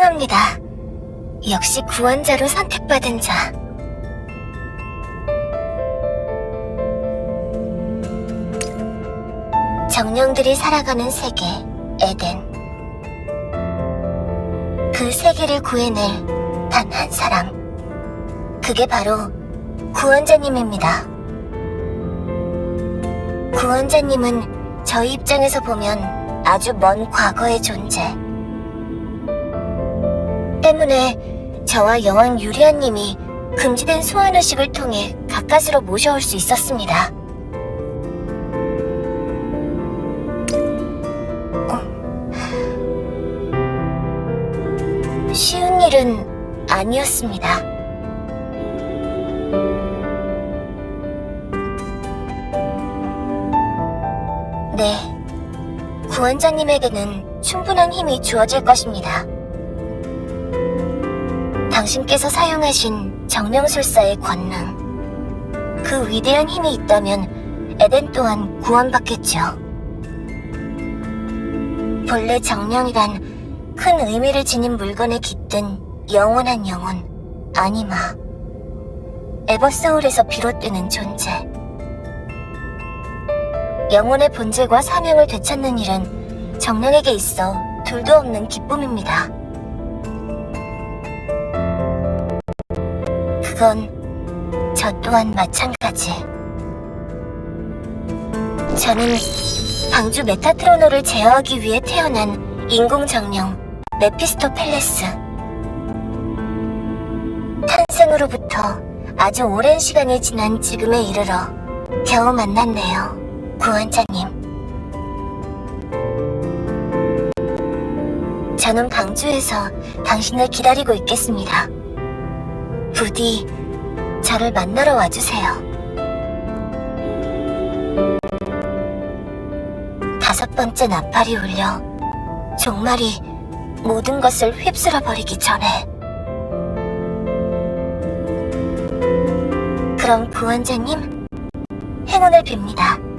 환영합니다. 역시 구원자로 선택받은 자. 정령들이 살아가는 세계, 에덴. 그 세계를 구해낼 단 한 사람. 그게 바로 구원자님입니다. 구원자님은 저희 입장에서 보면 아주 먼 과거의 존재. 때문에 저와 여왕 유리아님이 금지된 소환의식을 통해 가까스로 모셔올 수 있었습니다. 어. 쉬운 일은 아니었습니다. 네, 구원자님에게는 충분한 힘이 주어질 것입니다. 당신께서 사용하신 정령술사의 권능. 그 위대한 힘이 있다면 에덴 또한 구원받겠죠. 본래 정령이란 큰 의미를 지닌 물건에 깃든 영원한 영혼, 아니마. 에버소울에서 비롯되는 존재. 영혼의 본질과 사명을 되찾는 일은 정령에게 있어 둘도 없는 기쁨입니다. 그건 저 또한 마찬가지. 저는 방주 메타트로노를 제어하기 위해 태어난 인공정령 메피스토 펠레스. 탄생으로부터 아주 오랜 시간이 지난 지금에 이르러 겨우 만났네요, 구원자님. 저는 방주에서 당신을 기다리고 있겠습니다. 부디 저를 만나러 와주세요. 다섯 번째 나팔이 울려 종말이 모든 것을 휩쓸어 버리기 전에 그럼 구원자님 행운을 빕니다.